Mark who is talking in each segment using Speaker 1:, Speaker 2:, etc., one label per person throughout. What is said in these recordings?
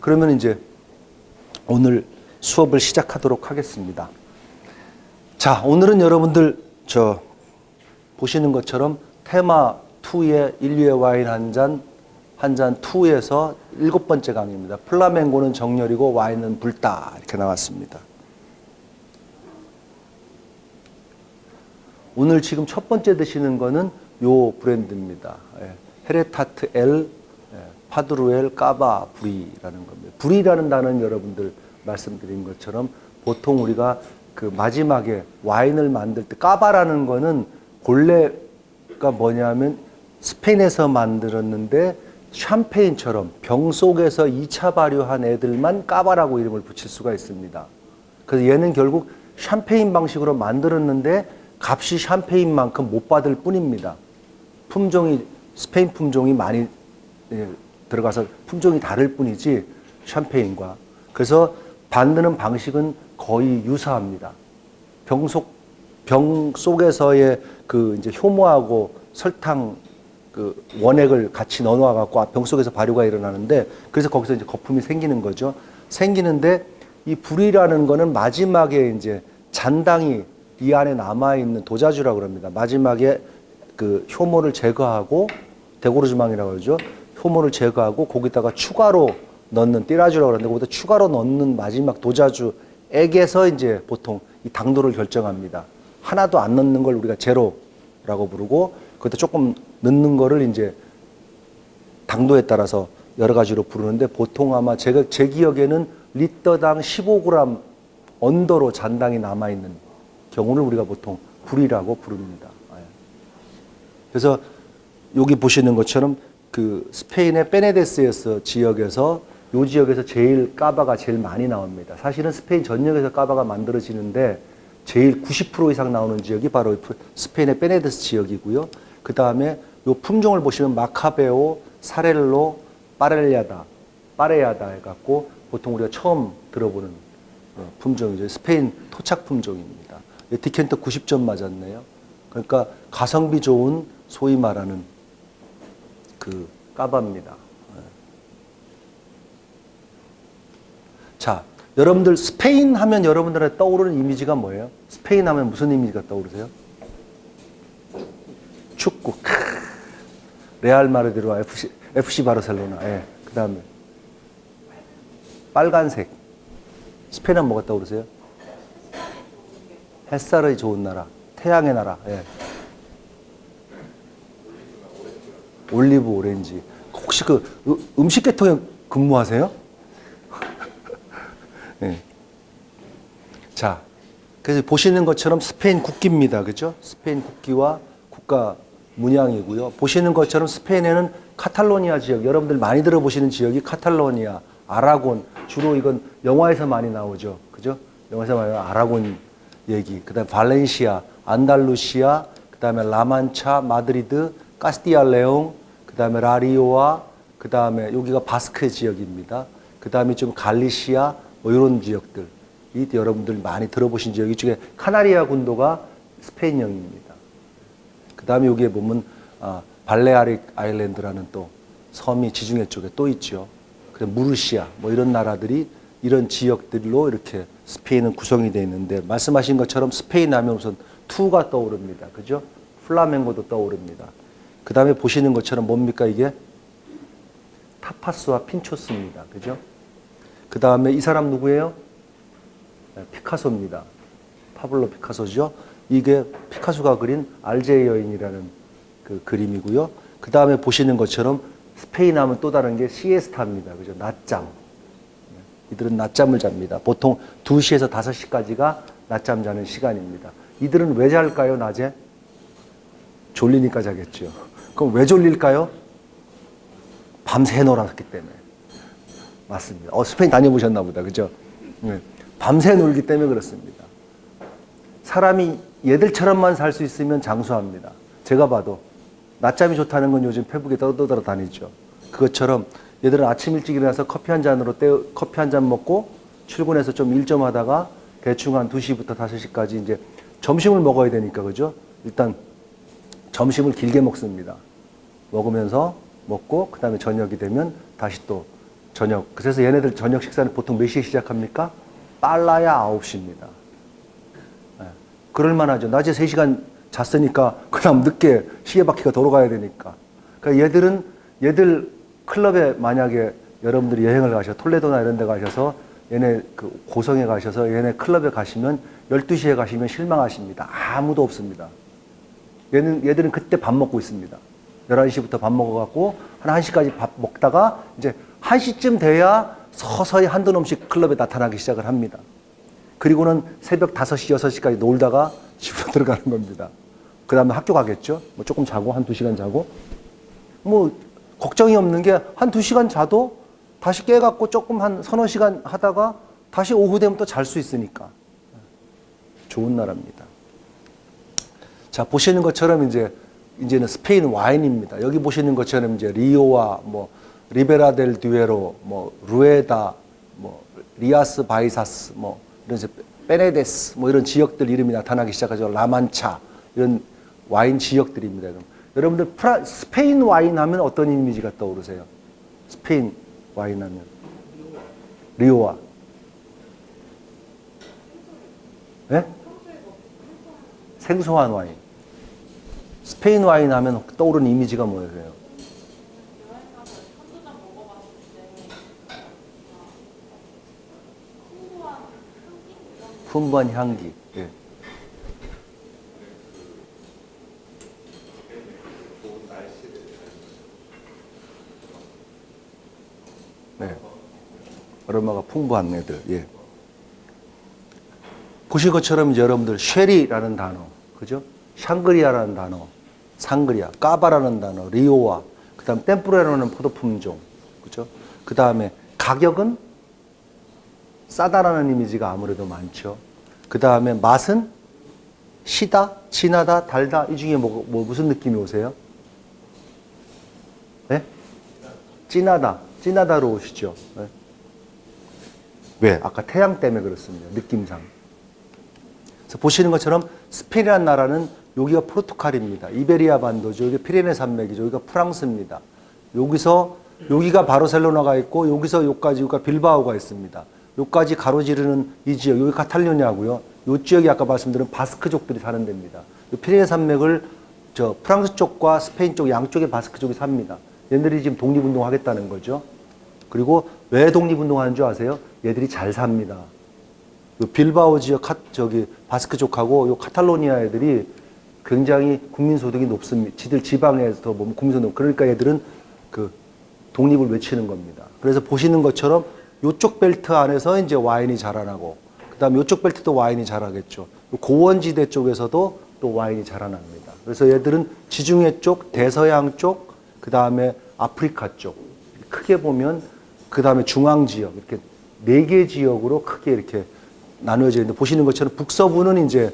Speaker 1: 그러면 이제 오늘 수업을 시작하도록 하겠습니다. 자, 오늘은 여러분들 저 보시는 것처럼 테마 2의 인류의 와인 한 잔, 한 잔 2에서 일곱 번째 강의입니다. 플라멩고는 정열이고 와인은 불다 이렇게 나왔습니다. 오늘 지금 첫 번째 드시는 거는 요 브랜드입니다. 예, 헤레타트 엘 예, 파드루엘 까바 브리라는 겁니다. 브리라는 단어는 여러분들 말씀드린 것처럼 보통 우리가 그 마지막에 와인을 만들 때 까바라는 거는 본래가 뭐냐면 스페인에서 만들었는데 샴페인처럼 병 속에서 2차 발효한 애들만 까바라고 이름을 붙일 수가 있습니다. 그래서 얘는 결국 샴페인 방식으로 만들었는데 값이 샴페인만큼 못 받을 뿐입니다. 품종이 스페인 품종이 많이 예, 들어가서 품종이 다를 뿐이지 샴페인과 그래서 만드는 방식은 거의 유사합니다. 병 속, 병 속에서의 그 이제 효모하고 설탕 그 원액을 같이 넣어놔 갖고 병 속에서 발효가 일어나는데 그래서 거기서 이제 거품이 생기는 거죠. 생기는데 이 불이라는 거는 마지막에 이제 잔당이 이 안에 남아 있는 도자주라고 그럽니다. 마지막에 그 효모를 제거하고 데고르주망이라고 그러죠. 효모를 제거하고 거기다가 추가로 넣는 띠라주라고 그러는데 거기다 추가로 넣는 마지막 도자주액에서 이제 보통 이 당도를 결정합니다. 하나도 안 넣는 걸 우리가 제로라고 부르고 그것도 조금 넣는 거를 이제 당도에 따라서 여러 가지로 부르는데 보통 아마 제가 제 기억에는 리터당 15g 언더로 잔당이 남아 있는 경우를 우리가 보통 불이라고 부릅니다. 예. 그래서 여기 보시는 것처럼 그 스페인의 베네데스에서 지역에서 요 지역에서 제일 까바가 제일 많이 나옵니다. 사실은 스페인 전역에서 까바가 만들어지는데 제일 90% 이상 나오는 지역이 바로 스페인의 페네데스 지역이고요. 그 다음에 요 품종을 보시면 Macabeo, Xarel-lo, Parellada, Parellada 해갖고 보통 우리가 처음 들어보는 어, 품종이죠. 스페인 토착 품종입니다. Decanter 90점 맞았네요. 그러니까 가성비 좋은 소위 말하는 그 cava입니다. 예. 자, 여러분들 스페인 하면 여러분들의 떠오르는 이미지가 뭐예요? 스페인 하면 무슨 이미지가 떠오르세요? 축구. 레알 마르디르와 FC, FC 바르셀로나. 예. 그 다음에 빨간색. 스페인은 뭐가 떠오르세요? 햇살의 좋은 나라, 태양의 나라. 예. 올리브 오렌지. 혹시 그 음식 계통에 근무하세요? 네. 자, 그래서 보시는 것처럼 스페인 국기입니다. 그죠? 스페인 국기와 국가 문양이고요. 보시는 것처럼 스페인에는 카탈로니아 지역, 여러분들 많이 들어보시는 지역이 카탈로니아, 아라곤, 주로 이건 영화에서 많이 나오죠. 그죠? 영화에서 많이 나오는 아라곤 얘기, 그 다음에 발렌시아, 안달루시아, 그 다음에 라만차, 마드리드, 카스티야 레온, 그 다음에 라 리오하 그 다음에 여기가 바스크 지역입니다. 그 다음에 좀 갈리시아 뭐 이런 지역들 이 여러분들 많이 들어보신 지역 이 중에 카나리아 군도가 스페인령입니다. 그 다음에 여기에 보면 아, Balearic Island라는 또 섬이 지중해 쪽에 또 있죠. 그래 무르시아 뭐 이런 나라들이 이런 지역들로 이렇게 스페인은 구성이 되어 있는데 말씀하신 것처럼 스페인 하면 우선 투우가 떠오릅니다. 그죠? 플라멩고도 떠오릅니다. 그 다음에 보시는 것처럼 뭡니까 이게? 타파스와 핀초스입니다. 그죠? 그 다음에 이 사람 누구예요? 네, 피카소입니다. 파블로 피카소죠. 이게 피카소가 그린 알제의 여인이라는 그 그림이고요. 그 다음에 보시는 것처럼 스페인 하면 또 다른 게 시에스타입니다. 그죠? 낮잠. 네, 이들은 낮잠을 잡니다. 보통 2시에서 5시까지가 낮잠 자는 시간입니다. 이들은 왜 잘까요, 낮에? 졸리니까 자겠죠. 그럼 왜 졸릴까요? 밤새 놀았기 때문에. 맞습니다. 어, 스페인 다녀보셨나 보다. 그죠? 네. 밤새 놀기 때문에 그렇습니다. 사람이 얘들처럼만 살 수 있으면 장수합니다. 제가 봐도 낮잠이 좋다는 건 요즘 페북에 떠돌아 다니죠. 그것처럼 얘들은 아침 일찍 일어나서 커피 한 잔으로 때 커피 한 잔 먹고 출근해서 좀 일 좀 하다가 대충 한 2시부터 5시까지 이제 점심을 먹어야 되니까 그죠? 일단 점심을 길게 먹습니다. 먹으면서 먹고 그 다음에 저녁이 되면 다시 또 저녁. 그래서 얘네들 저녁 식사는 보통 몇 시에 시작합니까? 빨라야 9시입니다. 예. 그럴만하죠. 낮에 3시간 잤으니까 그 다음 늦게 시계바퀴가 돌아가야 되니까. 그러니까 얘들은 얘들 클럽에 만약에 여러분들이 여행을 가셔 톨레도나 이런 데 가셔서 얘네 그 고성에 가셔서 얘네 클럽에 가시면 12시에 가시면 실망하십니다. 아무도 없습니다. 얘는 얘들은 그때 밥 먹고 있습니다. 11시부터 밥 먹어 갖고 한 1시까지 밥 먹다가 이제 1시쯤 돼야 서서히 한두 놈씩 클럽에 나타나기 시작을 합니다. 그리고는 새벽 5시, 6시까지 놀다가 집으로 들어가는 겁니다. 그 다음에 학교 가겠죠. 뭐 조금 자고 한 2시간 자고. 뭐 걱정이 없는 게 한 2시간 자도 다시 깨갖고 조금 한 서너 시간 하다가 다시 오후 되면 또 잘 수 있으니까. 좋은 나라입니다. 자, 보시는 것처럼 이제 이제는 스페인 와인입니다. 여기 보시는 것처럼 이제 리오하 뭐 리베라 델 듀에로, 뭐 루에다, 뭐 리아스 바이샤스, 뭐 이런 페네데스 뭐 이런 지역들 이름이 나타나기 시작하죠. 라만차 이런 와인 지역들입니다. 그럼 여러분들 프라, 스페인 와인 하면 어떤 이미지가 떠오르세요? 스페인 와인 하면 리오와 예? 생소한 와인. 스페인 와인 하면 떠오르는 이미지가 뭐예요? 풍부한 향기. 예. 네. 아로마가 풍부한 애들. 예. 보신 것처럼 여러분들 쉐리라는 단어, 그죠? 샹그리아라는 단어, 상그리아, 까바라는 단어, 리오와, 그 다음 템프레라는 포도 품종, 그죠? 그 다음에 가격은 싸다라는 이미지가 아무래도 많죠. 그 다음에 맛은 시다, 진하다, 달다, 이 중에 뭐, 뭐 무슨 느낌이 오세요? 네? 진하다, 진하다로 오시죠. 네. 왜? 아까 태양 때문에 그렇습니다. 느낌상. 그래서 보시는 것처럼 스페인이라는 나라는 여기가 포르투갈입니다. 이베리아 반도죠. 여기 피레네 산맥이죠. 여기가 프랑스입니다. 여기서 여기가 바르셀로나가 있고 여기서 여기까지 여기가 빌바오가 있습니다. 여기까지 가로지르는 이 지역 여기 카탈루냐고요. 이 지역이 아까 말씀드린 바스크족들이 사는 데입니다. 이 피레네 산맥을 저 프랑스 쪽과 스페인 쪽 양쪽에 바스크족이 삽니다. 얘들이 지금 독립운동 하겠다는 거죠. 그리고 왜 독립운동하는 줄 아세요? 얘들이 잘 삽니다. 요 빌바오 지역 카, 저기 바스크족하고 요 카탈로니아 애들이 굉장히 국민 소득이 높습니다. 지들 지방에서 보면 국민 소득 그러니까 얘들은 그 독립을 외치는 겁니다. 그래서 보시는 것처럼 요쪽 벨트 안에서 이제 와인이 자라나고 그다음에 요쪽 벨트도 와인이 자라겠죠. 고원지대 쪽에서도 또 와인이 자라납니다. 그래서 얘들은 지중해 쪽, 대서양 쪽, 그다음에 아프리카 쪽 크게 보면 그다음에 중앙 지역 이렇게 네 개 지역으로 크게 이렇게 나누어져 있는데 보시는 것처럼 북서부는 이제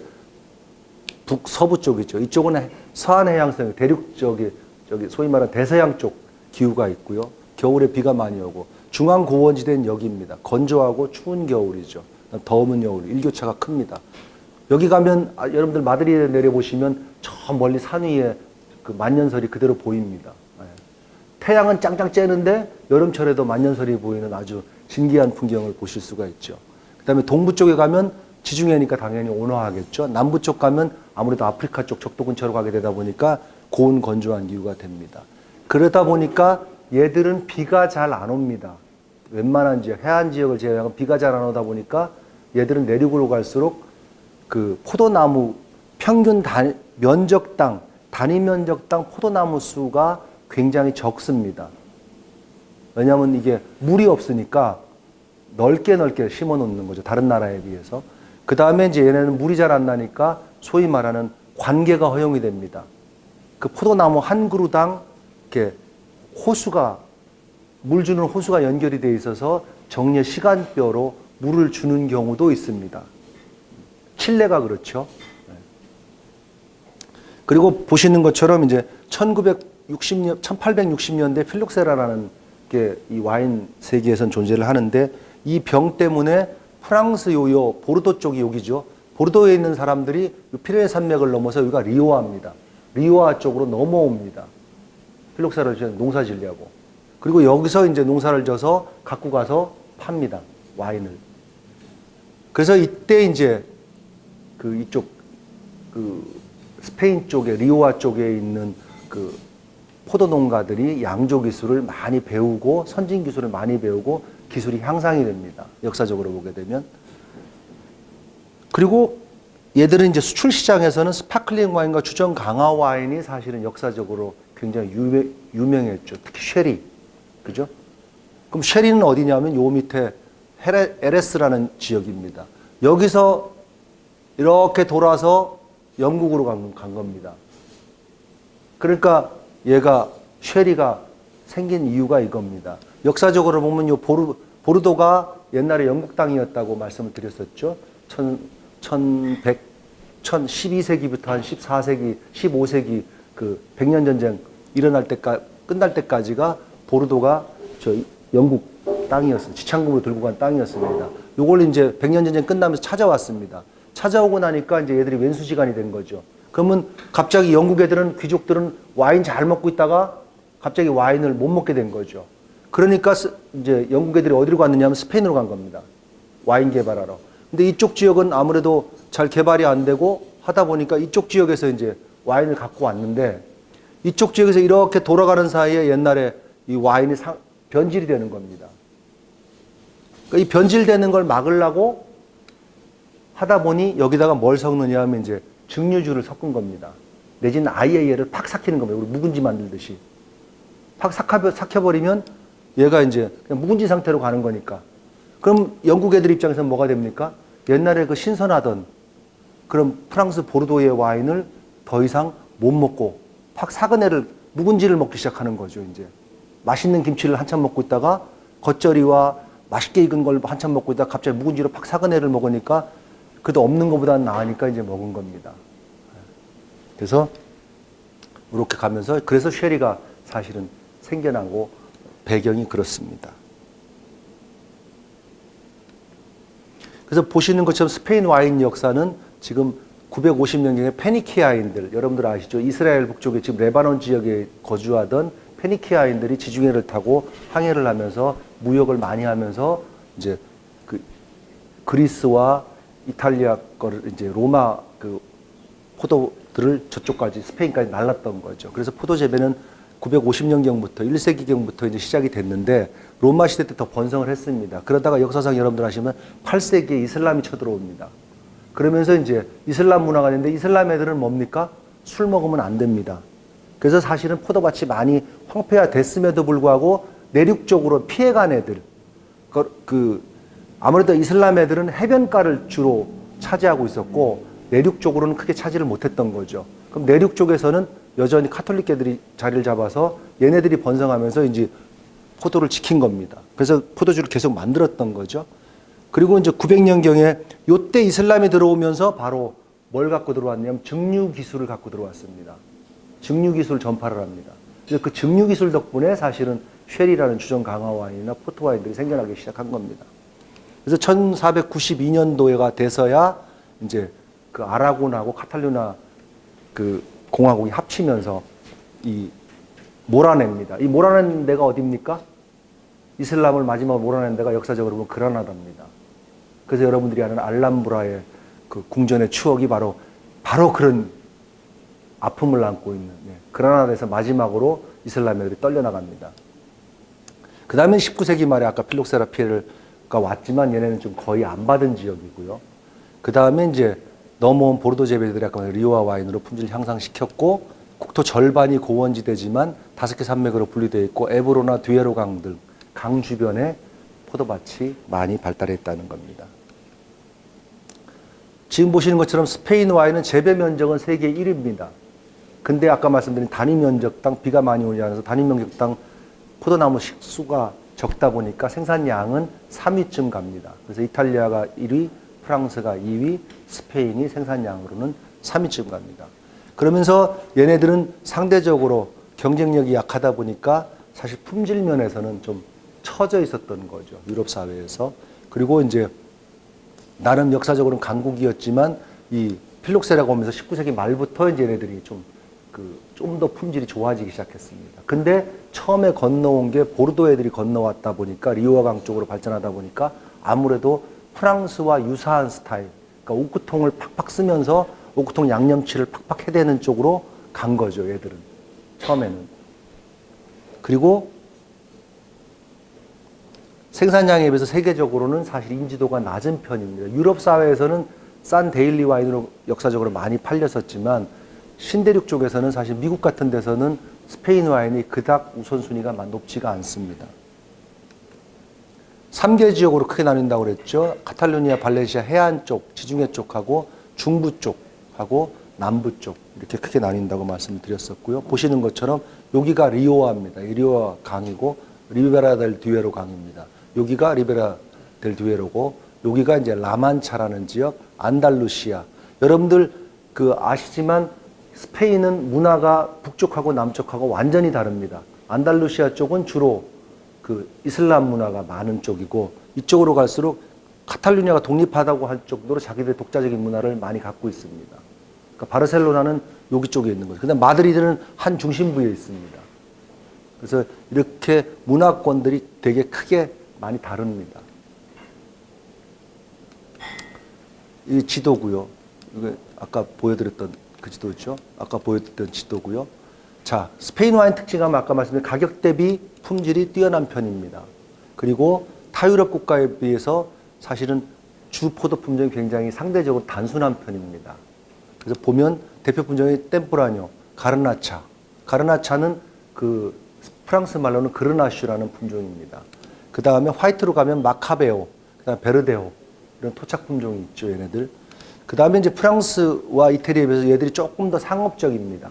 Speaker 1: 북서부 쪽이죠. 이쪽은 서한 해양성, 대륙 쪽이 저기 소위 말하는 대서양 쪽 기후가 있고요. 겨울에 비가 많이 오고 중앙 고원지대는 여기입니다. 건조하고 추운 겨울이죠. 더운 겨울, 일교차가 큽니다. 여기 가면 아, 여러분들 마드리드에 내려보시면 저 멀리 산 위에 그 만년설이 그대로 보입니다. 예. 태양은 짱짱 쬐는데 여름철에도 만년설이 보이는 아주 신기한 풍경을 보실 수가 있죠. 그다음에 동부 쪽에 가면 지중해니까 당연히 온화하겠죠. 남부 쪽 가면 아무래도 아프리카 쪽 적도 근처로 가게 되다 보니까 고온 건조한 기후가 됩니다. 그러다 보니까 얘들은 비가 잘 안 옵니다. 웬만한 지역, 해안 지역을 제외하고 비가 잘 안 오다 보니까 얘들은 내륙으로 갈수록 그 포도나무 평균 단, 면적당, 단위 면적당 포도나무 수가 굉장히 적습니다. 왜냐하면 이게 물이 없으니까 넓게 넓게 심어 놓는 거죠. 다른 나라에 비해서. 그 다음에 이제 얘네는 물이 잘 안 나니까 소위 말하는 관계가 허용이 됩니다. 그 포도나무 한 그루당 이렇게 호수가 물 주는 호수가 연결이 돼 있어서 정례 시간뼈로 물을 주는 경우도 있습니다. 칠레가 그렇죠. 네. 그리고 보시는 것처럼 이제 1960년, 1860년대 필록세라라는 게 이 와인 세계에선 존재를 하는데 이 병 때문에 프랑스 요요 보르도 쪽이 여기죠. 보르도에 있는 사람들이 피레네 산맥을 넘어서 여기가 리오아입니다. 리오아 쪽으로 넘어옵니다. 필록사를 농사 지려고. 그리고 여기서 이제 농사를 져서 갖고 가서 팝니다. 와인을. 그래서 이때 이제 그 이쪽 그 스페인 쪽에 리오하 쪽에 있는 그 포도 농가들이 양조 기술을 많이 배우고 선진 기술을 많이 배우고 기술이 향상이 됩니다. 역사적으로 보게 되면 그리고 얘들은 이제 수출 시장에서는 sparkling 와인과 주정 강화 와인이 사실은 역사적으로 굉장히 유명, 유명했죠. 특히 쉐리. 그죠? 그럼 쉐리는 어디냐면 요 밑에 에레스라는 지역입니다. 여기서 이렇게 돌아서 영국으로 간, 간 겁니다. 그러니까 얘가 쉐리가 생긴 이유가 이겁니다. 역사적으로 보면 요 보르, 보르도가 옛날에 영국 땅이었다고 말씀을 드렸었죠. 천, 1100, 12세기부터 한 14세기, 15세기 그 백년 전쟁 일어날 때까 끝날 때까지가 보르도가 저 영국 땅이었어요. 지창금으로 들고 간 땅이었습니다. 요걸 이제 백년 전쟁 끝나면서 찾아왔습니다. 찾아오고 나니까 이제 얘들이 왼수지간이 된 거죠. 그러면 갑자기 영국 애들은 귀족들은 와인 잘 먹고 있다가 갑자기 와인을 못 먹게 된 거죠. 그러니까 스- 이제 영국 애들이 어디로 갔느냐면 스페인으로 간 겁니다. 와인 개발하러. 근데 이쪽 지역은 아무래도 잘 개발이 안 되고 하다 보니까 이쪽 지역에서 이제 와인을 갖고 왔는데 이쪽 지역에서 이렇게 돌아가는 사이에 옛날에 이 와인이 상- 변질이 되는 겁니다. 그러니까 이 변질되는 걸 막으려고 하다 보니 여기다가 뭘 섞느냐 하면 이제 증류주를 섞은 겁니다. 내지는 아예 얘를 팍 삭히는 겁니다. 우리 묵은지 만들듯이. 팍 삭혀, 삭혀버리면 얘가 이제 묵은지 상태로 가는 거니까. 그럼 영국 애들 입장에서는 뭐가 됩니까? 옛날에 그 신선하던 그런 프랑스 보르도의 와인을 더 이상 못 먹고 팍 삭은 애를 묵은지를 먹기 시작하는 거죠, 이제. 맛있는 김치를 한참 먹고 있다가 겉절이와 맛있게 익은 걸 한참 먹고 있다가 갑자기 묵은지로 팍 삭은 애를 먹으니까 그래도 없는 것보다는 나으니까 이제 먹은 겁니다. 그래서 이렇게 가면서 그래서 쉐리가 사실은 생겨나고 배경이 그렇습니다. 그래서 보시는 것처럼 스페인 와인 역사는 지금 950년경에 페니키아인들 여러분들 아시죠? 이스라엘 북쪽에 지금 레바논 지역에 거주하던 페니키아인들이 지중해를 타고 항해를 하면서 무역을 많이 하면서 이제 그 그리스와 이탈리아 거를 이제 로마 그 포도들을 저쪽까지 스페인까지 날랐던 거죠. 그래서 포도 재배는 950년경부터 1세기경부터 이제 시작이 됐는데 로마 시대 때 더 번성을 했습니다. 그러다가 역사상 여러분들 아시면 8세기에 이슬람이 쳐들어옵니다. 그러면서 이제 이슬람 문화가 됐는데 이슬람 애들은 뭡니까? 술 먹으면 안 됩니다. 그래서 사실은 포도밭이 많이 황폐화됐음에도 불구하고 내륙 쪽으로 피해간 애들, 그, 그 아무래도 이슬람 애들은 해변가를 주로 차지하고 있었고 내륙 쪽으로는 크게 차지를 못했던 거죠. 그럼 내륙 쪽에서는 여전히 카톨릭계들이 자리를 잡아서 얘네들이 번성하면서 이제 포도를 지킨 겁니다. 그래서 포도주를 계속 만들었던 거죠. 그리고 이제 900년경에 요때 이슬람이 들어오면서 바로 뭘 갖고 들어왔냐면 증류 기술을 갖고 들어왔습니다. 증류 기술 전파를 합니다. 그 증류 기술 덕분에 사실은 쉐리라는 주정 강화 와인이나 포트 와인들이 생겨나기 시작한 겁니다. 그래서 1492년도가 돼서야 이제 그 아라곤하고 카탈루나 그 공화국이 합치면서 이 몰아냅니다. 이 몰아낸 데가 어디입니까? 이슬람을 마지막으로 몰아낸 데가 역사적으로 보면 그라나다입니다. 그래서 여러분들이 아는 알람브라의 그 궁전의 추억이 바로 바로 그런 아픔을 안고 있는 예, 그라나다에서 마지막으로 이슬람 애들이 떨려나갑니다. 그 다음에 19세기 말에 아까 필록세라 피에르가 왔지만 얘네는 좀 거의 안 받은 지역이고요. 그 다음에 이제 넘어온 보르도 재배들이 아까 리오아 와인으로 품질 향상시켰고 국토 절반이 고원지대지만 다섯 개 산맥으로 분리되어 있고 에브로나 뒤에로 강 등 강 주변에 포도밭이 많이 발달했다는 겁니다. 지금 보시는 것처럼 스페인 와인은 재배 면적은 세계 1위입니다. 근데 아까 말씀드린 단위 면적당 비가 많이 오지 않아서 단위 면적당 포도나무 식수가 적다 보니까 생산량은 3위쯤 갑니다. 그래서 이탈리아가 1위, 프랑스가 2위, 스페인이 생산량으로는 3위쯤 갑니다. 그러면서 얘네들은 상대적으로 경쟁력이 약하다 보니까 사실 품질 면에서는 좀 처져 있었던 거죠. 유럽 사회에서. 그리고 이제 나름 역사적으로는 강국이었지만 이 필록세라가 오면서 19세기 말부터 이제 얘네들이 좀 그 좀 더 품질이 좋아지기 시작했습니다. 근데 처음에 건너온 게 보르도 애들이 건너왔다 보니까 리오아 강 쪽으로 발전하다 보니까 아무래도 프랑스와 유사한 스타일, 그러니까 오크통을 팍팍 쓰면서 오크통 양념치를 팍팍 해대는 쪽으로 간 거죠, 얘들은. 처음에는. 그리고 생산량에 비해서 세계적으로는 사실 인지도가 낮은 편입니다. 유럽 사회에서는 싼 daily 와인으로 역사적으로 많이 팔렸었지만 신대륙 쪽에서는 사실 미국 같은 데서는 스페인 와인이 그닥 우선순위가 높지가 않습니다. 3개 지역으로 크게 나뉜다고 그랬죠. 카탈루니아, 발렌시아 해안 쪽, 지중해 쪽하고 중부 쪽하고 남부 쪽 이렇게 크게 나뉜다고 말씀을 드렸었고요. 보시는 것처럼 여기가 리오아입니다. 이 리오아 강이고 리베라 델 듀에로 강입니다. 여기가 리베라 델 듀에로고 여기가 이제 라만차라는 지역, 안달루시아. 여러분들 그 아시지만 스페인은 문화가 북쪽하고 남쪽하고 완전히 다릅니다. 안달루시아 쪽은 주로 그 이슬람 문화가 많은 쪽이고 이쪽으로 갈수록 카탈루냐가 독립하다고 할 정도로 자기들의 독자적인 문화를 많이 갖고 있습니다. 그러니까 바르셀로나는 여기 쪽에 있는 거죠. 근데 마드리드는 한 중심부에 있습니다. 그래서 이렇게 문화권들이 되게 크게 많이 다릅니다. 이 지도고요. 이거 아까 보여드렸던 그 지도죠. 아까 보여드렸던 지도고요. 자, 스페인 와인 특징은 아까 말씀드린 가격 대비 품질이 뛰어난 편입니다. 그리고 타유럽 국가에 비해서 사실은 주 포도 품종이 굉장히 상대적으로 단순한 편입니다. 그래서 보면 대표 품종이 템프라뇨, 가르나차. 가르나차는 그 프랑스 말로는 그르나슈라는 품종입니다. 그 다음에 화이트로 가면 마카베오, 그다음 베르데오 이런 토착 품종이 있죠, 얘네들. 그 다음에 이제 프랑스와 이태리에 비해서 얘들이 조금 더 상업적입니다.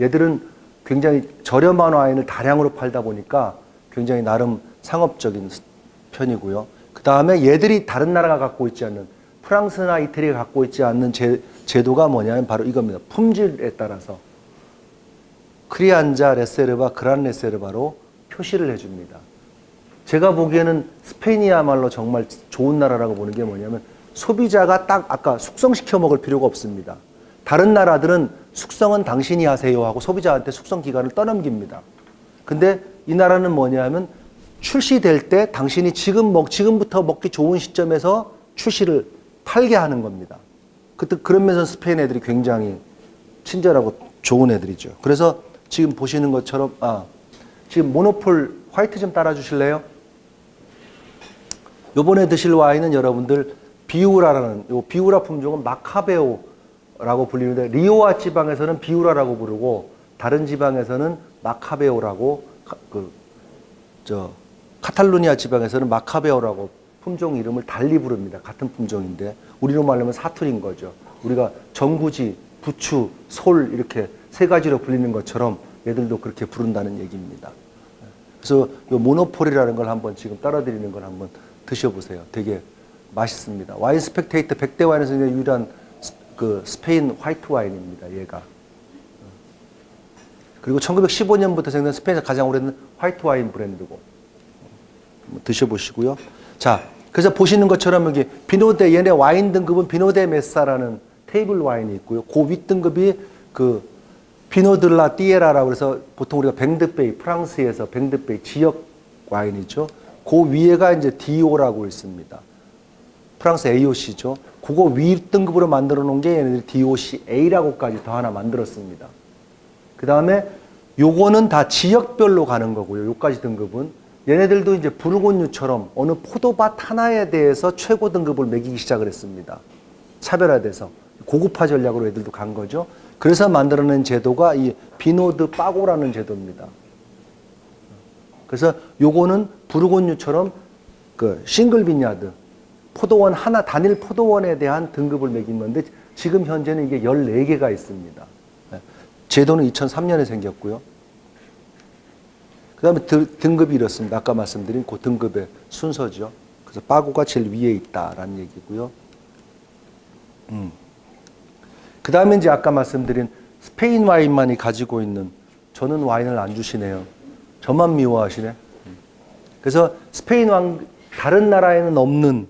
Speaker 1: 얘들은 굉장히 저렴한 와인을 다량으로 팔다 보니까 굉장히 나름 상업적인 편이고요. 그 다음에 얘들이 다른 나라가 갖고 있지 않는 프랑스나 이태리가 갖고 있지 않는 제, 제도가 뭐냐면 바로 이겁니다. 품질에 따라서 크리안자 레세르바, 그란 레세르바로 표시를 해줍니다. 제가 보기에는 스페인이야말로 정말 좋은 나라라고 보는 게 뭐냐면 소비자가 딱 아까 숙성시켜 먹을 필요가 없습니다. 다른 나라들은 숙성은 당신이 하세요 하고 소비자한테 숙성 기간을 떠넘깁니다. 근데 이 나라는 뭐냐면 출시될 때 당신이 지금 먹 지금부터 먹기 좋은 시점에서 출시를 팔게 하는 겁니다. 그때 그런 면에서 스페인 애들이 굉장히 친절하고 좋은 애들이죠. 그래서 지금 보시는 것처럼 아 지금 모노폴 화이트 좀 따라 주실래요? 요번에 드실 와인은 여러분들 비우라라는 요 비우라 품종은 마카베오 라고 불리는데 리오아 지방에서는 비우라라고 부르고 다른 지방에서는 마카베오라고 그 저 카탈루니아 지방에서는 마카베오라고 품종 이름을 달리 부릅니다. 같은 품종인데 우리로 말하면 사투리인 거죠. 우리가 정구지, 부추, 솔 이렇게 세 가지로 불리는 것처럼 얘들도 그렇게 부른다는 얘기입니다. 그래서 요 Monopole이라는 걸 한번 지금 따라드리는 걸 한번 드셔보세요. 되게 맛있습니다. Wine Spectator 100대 와인에서 유일한 그 스페인 화이트 와인입니다. 얘가. 그리고 1915년부터 생긴 스페인에서 가장 오래된 화이트 와인 브랜드고 드셔보시고요. 자, 그래서 보시는 것처럼 여기 비노데 얘네 와인 등급은 비노데 메사라는 테이블 와인이 있고요. 그윗 등급이 그 비노들라 띠에라라고 해서 보통 우리가 뱅드베이 프랑스에서 뱅드베이 지역 와인이죠. 그 위에가 이제 디오라고 있습니다. 프랑스 AOC죠. 그거 위 등급으로 만들어 놓은 게 얘네들이 DOC A라고까지 더 하나 만들었습니다. 그 다음에 요거는 다 지역별로 가는 거고요. 요까지 등급은. 얘네들도 이제 부르고뉴처럼 어느 포도밭 하나에 대해서 최고 등급을 매기기 시작을 했습니다. 차별화돼서. 고급화 전략으로 애들도 간 거죠. 그래서 만들어낸 제도가 이 vino de pago라는 제도입니다. 그래서 요거는 부르고뉴처럼 그 single vineyard 포도원 하나 단일 포도원에 대한 등급을 매긴 건데 지금 현재는 이게 14개가 있습니다. 제도는 2003년에 생겼고요. 그 다음에 등급이 이렇습니다. 아까 말씀드린 그 등급의 순서죠. 그래서 빠고가 제일 위에 있다라는 얘기고요. 음. 그 다음에 이제 아까 말씀드린 스페인 와인만이 가지고 있는 저는 와인을 안 주시네요. 저만 미워하시네. 그래서 스페인 왕 다른 나라에는 없는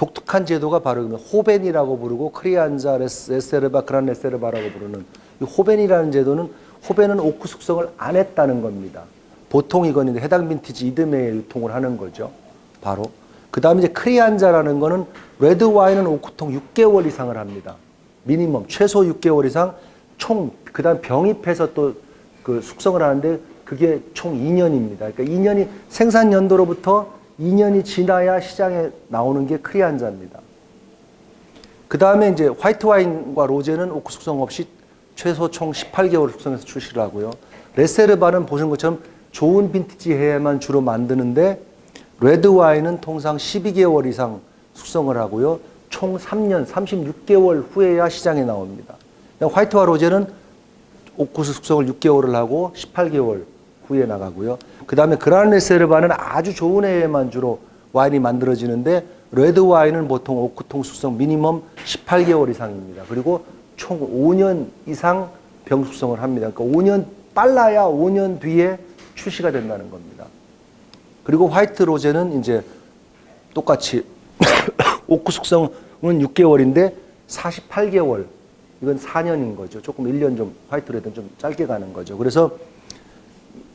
Speaker 1: 독특한 제도가 바로 호벤이라고 부르고 크리안자 레세르바 그란 레세르바라고 부르는 이 joven이라는 제도는 joven은 오크 숙성을 안 했다는 겁니다. 보통 이건 해당 빈티지 이듬해에 유통을 하는 거죠. 바로 그 다음에 이제 crianza라는 거는 레드 와인은 오크통 6개월 이상을 합니다. 미니멈 최소 6개월 이상 총 그 다음 병입해서 또 그 숙성을 하는데 그게 총 2년입니다. 그러니까 2년이 생산 연도로부터 2년이 지나야 시장에 나오는 게 crianza입니다. 그 다음에 이제 화이트 와인과 로제는 오크 숙성 없이 최소 총 18개월 숙성해서 출시를 하고요. reserva는 보시는 것처럼 좋은 빈티지 해에만 주로 만드는데 레드 와인은 통상 12개월 이상 숙성을 하고요. 총 3년, 36개월 후에야 시장에 나옵니다. 화이트와 로제는 오크 숙성을 6개월을 하고 18개월 후에 나가고요. 그 다음에 gran reserva는 아주 좋은 해에만 주로 와인이 만들어지는데 레드 와인은 보통 오크통 숙성 미니멈 18개월 이상입니다. 그리고 총 5년 이상 병 숙성을 합니다. 그러니까 5년 빨라야 5년 뒤에 출시가 된다는 겁니다. 그리고 화이트 로제는 이제 똑같이 오크 숙성은 6개월인데 48개월 이건 4년인 거죠. 조금 1년 좀 화이트 레드는 좀 짧게 가는 거죠. 그래서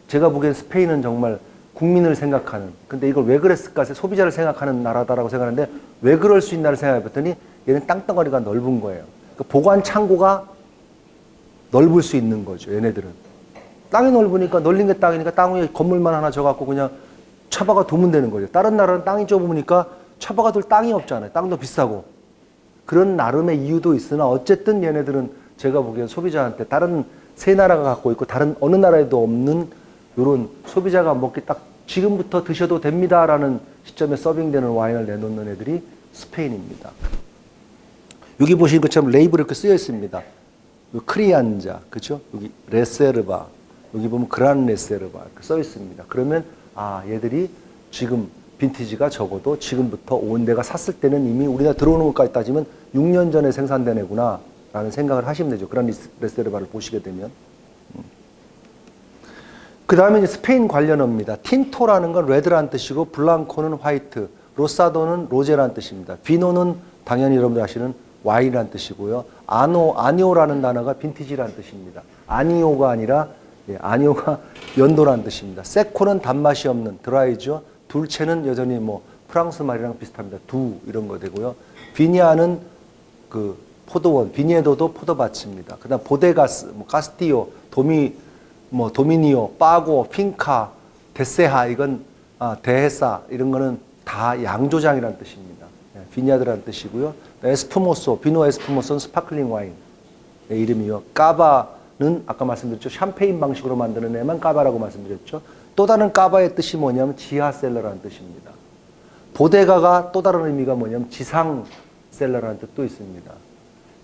Speaker 1: 제가 보기엔 스페인은 정말 국민을 생각하는 근데 이걸 왜 그랬을까 소비자를 생각하는 나라다라고 생각하는데 왜 그럴 수 있나를 생각해 봤더니 얘는 땅덩어리가 넓은 거예요. 그 보관 창고가 넓을 수 있는 거죠. 얘네들은 땅이 넓으니까 널린 게 땅이니까 땅 위에 건물만 하나 져갖고 그냥 차박아 두면 되는 거죠. 다른 나라는 땅이 좁으니까 차박아 둘 땅이 없잖아요. 땅도 비싸고 그런 나름의 이유도 있으나 어쨌든 얘네들은 제가 보기엔 소비자한테 다른 세 나라가 갖고 있고 다른 어느 나라에도 없는 이런 소비자가 먹기 딱 지금부터 드셔도 됩니다라는 시점에 서빙되는 와인을 내놓는 애들이 스페인입니다. 여기 보시는 것처럼 레이블 이렇게 쓰여 있습니다. 크리안자, 그죠? 여기 레세르바, 여기 보면 그란 레세르바 이렇게 써 있습니다. 그러면 아 얘들이 지금 빈티지가 적어도 지금부터 온 내가 샀을 때는 이미 우리나라 들어오는 것까지 따지면 6년 전에 생산된 애구나 라는 생각을 하시면 되죠. gran reserva를 보시게 되면. 그 다음에 스페인 관련어입니다. tinto라는 건 레드라는 뜻이고 blanco는 화이트, rosado는 로제라는 뜻입니다. vino는 당연히 여러분들 아시는 와인이라는 뜻이고요. año, año라는 단어가 빈티지라는 뜻입니다. 아니오가 아니라 예, año가 연도라는 뜻입니다. seco는 단맛이 없는 드라이죠. dulce는 여전히 뭐 프랑스 말이랑 비슷합니다. doux 이런 거 되고요. viña는 그 포도원, viñedo도 포도밭입니다. 그 다음 bodegas, 뭐 castillo, domi 뭐 dominio, pago, finca, deseha 이건 아, dehesa 이런 거는 다 양조장이라는 뜻입니다. 예, vineyard라는 뜻이고요. espumoso, vino espumoso는 sparkling 와인 의 이름이요. cava는 아까 말씀드렸죠. 샴페인 방식으로 만드는 애만 cava라고 말씀드렸죠. 또 다른 cava의 뜻이 뭐냐면 지하cellar라는 뜻입니다. bodega가 또 다른 의미가 뭐냐면 지상cellar라는 뜻도 있습니다.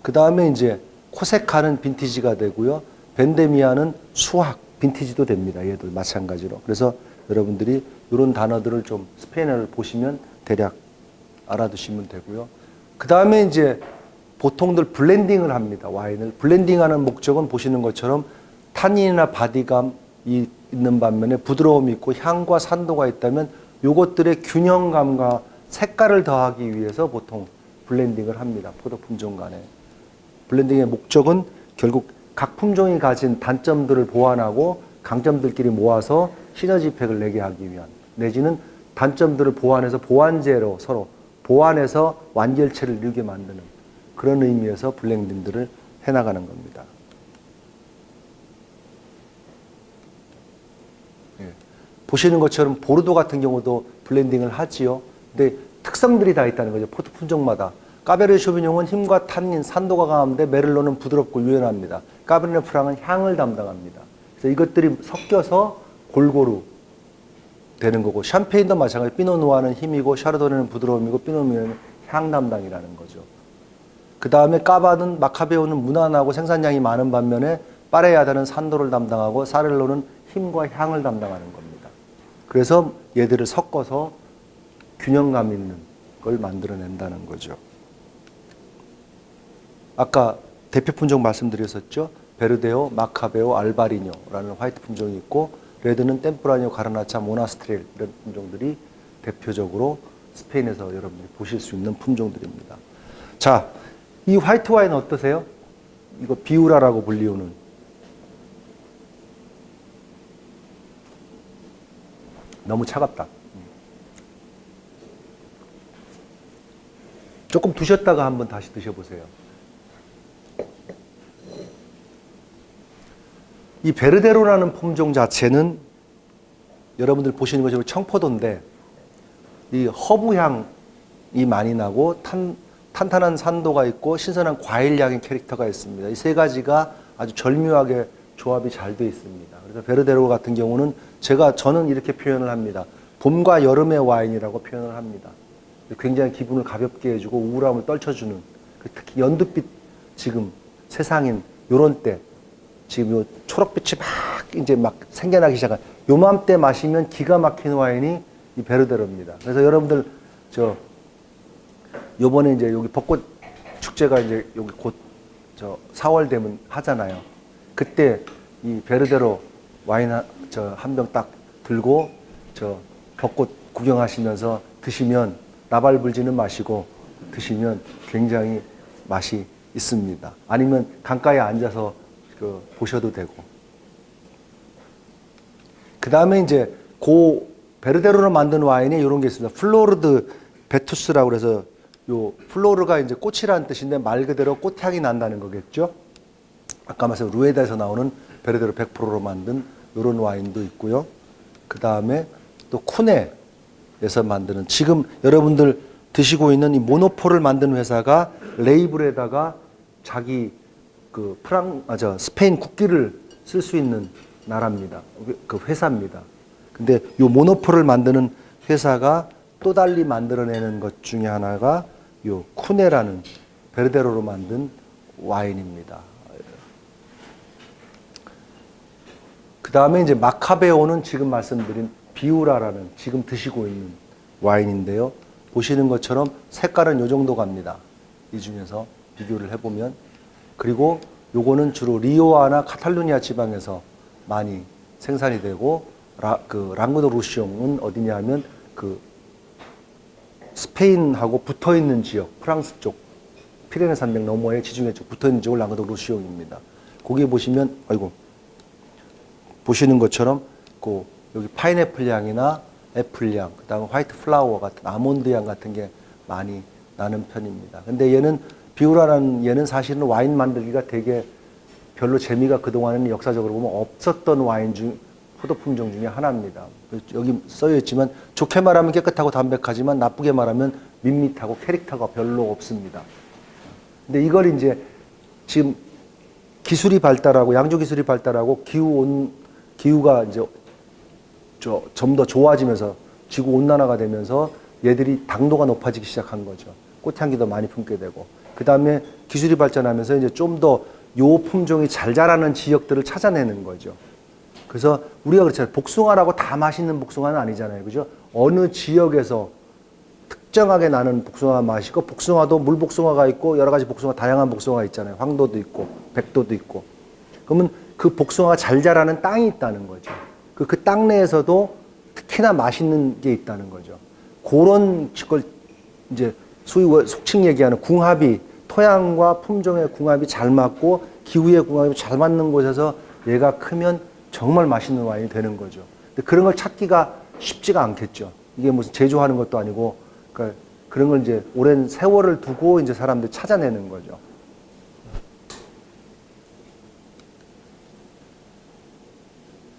Speaker 1: 그 다음에 이제 cosecha는 빈티지가 되고요. vendimia는 수확, 빈티지도 됩니다. 얘도 마찬가지로. 그래서 여러분들이 이런 단어들을 좀 스페인어를 보시면 대략 알아두시면 되고요. 그 다음에 이제 보통들 블렌딩을 합니다. 와인을. 블렌딩하는 목적은 보시는 것처럼 탄닌이나 body감 이 있는 반면에 부드러움이 있고 향과 산도가 있다면 요것들의 균형감과 색깔을 더하기 위해서 보통 블렌딩을 합니다. 포도 품종 간에. 블렌딩의 목적은 결국 각 품종이 가진 단점들을 보완하고 강점들끼리 모아서 시너지 effect를 내게 하기 위한 내지는 단점들을 보완해서 보완제로 서로 보완해서 완결체를 이루게 만드는 그런 의미에서 블렌딩들을 해나가는 겁니다. 예. 보시는 것처럼 보르도 같은 경우도 블렌딩을 하지요. 근데 특성들이 다 있다는 거죠. 포도 품종마다. 까베르네 소비뇽은 힘과 탄닌, 산도가 강한데 메를로는 부드럽고 유연합니다. 까베르네 프랑은 향을 담당합니다. 그래서 이것들이 섞여서 골고루 되는 거고 샴페인도 마찬가지. 피노누아는 힘이고 샤르도네는 부드러움이고 피노 뫼니에는 향 담당이라는 거죠. 그 다음에 cava는 마카베오는 무난하고 생산량이 많은 반면에 파레야다는 산도를 담당하고 사렐로는 힘과 향을 담당하는 겁니다. 그래서 얘들을 섞어서 균형감 있는 걸 만들어낸다는 거죠. 아까 대표 품종 말씀드렸었죠. 베르데오, 마카베오, 알바리뇨라는 화이트 품종이 있고 레드는 템프라뇨, 가르나차, 모나스트렐 이런 품종들이 대표적으로 스페인에서 여러분들이 보실 수 있는 품종들입니다. 자, 이 화이트 와인 어떠세요? 이거 비우라라고 불리우는 너무 차갑다. 조금 두셨다가 한번 다시 드셔보세요. 이 베르데로라는 품종 자체는 여러분들 보시는 것처럼 청포도인데 이 허브 향이 많이 나고 탄, 탄탄한 산도가 있고 신선한 과일 향의 캐릭터가 있습니다. 이 세 가지가 아주 절묘하게 조합이 잘 되어 있습니다. 그래서 베르데호 같은 경우는 제가 저는 이렇게 표현을 합니다. 봄과 여름의 와인이라고 표현을 합니다. 굉장히 기분을 가볍게 해주고 우울함을 떨쳐주는 그 특히 연두빛 지금 세상인 요런 때 지금 요 초록빛이 막 이제 막 생겨나기 시작한 요맘때 마시면 기가 막힌 와인이 이 베르데로입니다. 그래서 여러분들 저 요번에 이제 여기 벚꽃 축제가 이제 여기 곧 저 4월 되면 하잖아요. 그때 이 베르데로 와인 저 한 병 딱 들고 저 벚꽃 구경하시면서 드시면 나발불지는 마시고 드시면 굉장히 맛이 있습니다. 아니면 강가에 앉아서 그 보셔도 되고. 그 다음에 이제 고 베르데호로 만든 와인에 이런 게 있습니다. Flor de Vetus라고 그래서 요 flor가 이제 꽃이라는 뜻인데 말 그대로 꽃향이 난다는 거겠죠. 아까 말씀 루에다에서 나오는 베르데호 100%로 만든 이런 와인도 있고요. 그 다음에 또 쿠네에서 만드는 지금 여러분들 드시고 있는 이 모노폴을 만든 회사가 레이블에다가 자기 그 프랑 아 저 스페인 국기를 쓸 수 있는 나라입니다. 그 회사입니다. 근데 요 모노폴을 만드는 회사가 또 달리 만들어내는 것 중에 하나가 요 쿠네라는 베르데로로 만든 와인입니다. 그 다음에 이제 마카베오는 지금 말씀드린 비우라라는 지금 드시고 있는 와인인데요. 보시는 것처럼 색깔은 이 정도 갑니다. 이 중에서 비교를 해보면. 그리고 요거는 주로 리오아나 카탈루니아 지방에서 많이 생산이 되고 라, 그 랑그도 루시옹은 어디냐 하면 그 스페인하고 붙어 있는 지역, 프랑스 쪽, 피레네 산맥 너머에 지중해 쪽 붙어 있는 지역을 랑그도 루시옹입니다. 거기 보시면 아이고 보시는 것처럼 그 여기 파인애플 향이나 애플 향, 그다음에 white flower 같은 아몬드 향 같은 게 많이 나는 편입니다. 근데 얘는 비우라는 얘는 사실은 와인 만들기가 되게 별로 재미가 그동안에는 역사적으로 보면 없었던 와인 중 포도 품종 중에 하나입니다. 여기 쓰여 있지만 좋게 말하면 깨끗하고 담백하지만 나쁘게 말하면 밋밋하고 캐릭터가 별로 없습니다. 근데 이걸 이제 지금 기술이 발달하고 양조 기술이 발달하고 기후 온 기후가 이제 좀 더 좋아지면서 지구 온난화가 되면서 얘들이 당도가 높아지기 시작한 거죠. 꽃향기도 많이 품게 되고 그 다음에 기술이 발전하면서 이제 좀 더 요 품종이 잘 자라는 지역들을 찾아내는 거죠. 그래서 우리가 그렇잖아요. 복숭아라고 다 맛있는 복숭아는 아니잖아요. 그죠? 어느 지역에서 특정하게 나는 복숭아가 맛있고 복숭아도 물복숭아가 있고 여러 가지 복숭아 다양한 복숭아가 있잖아요. 황도도 있고 백도도 있고. 그러면 그 복숭아가 잘 자라는 땅이 있다는 거죠. 그, 그 땅 내에서도 특히나 맛있는 게 있다는 거죠. 그런 걸 이제 소위 속칭 얘기하는 궁합이 토양과 품종의 궁합이 잘 맞고 기후의 궁합이 잘 맞는 곳에서 얘가 크면 정말 맛있는 와인이 되는 거죠. 근데 그런 걸 찾기가 쉽지가 않겠죠. 이게 무슨 제조하는 것도 아니고 그러니까 그런 걸 이제 오랜 세월을 두고 이제 사람들이 찾아내는 거죠.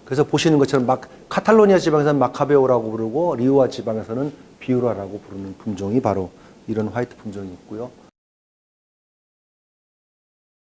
Speaker 1: 그래서 보시는 것처럼 막 카탈로니아 지방에서는 마카베오라고 부르고 리오아 지방에서는 비우라라고 부르는 품종이 바로 이런 화이트 품종이 있고요.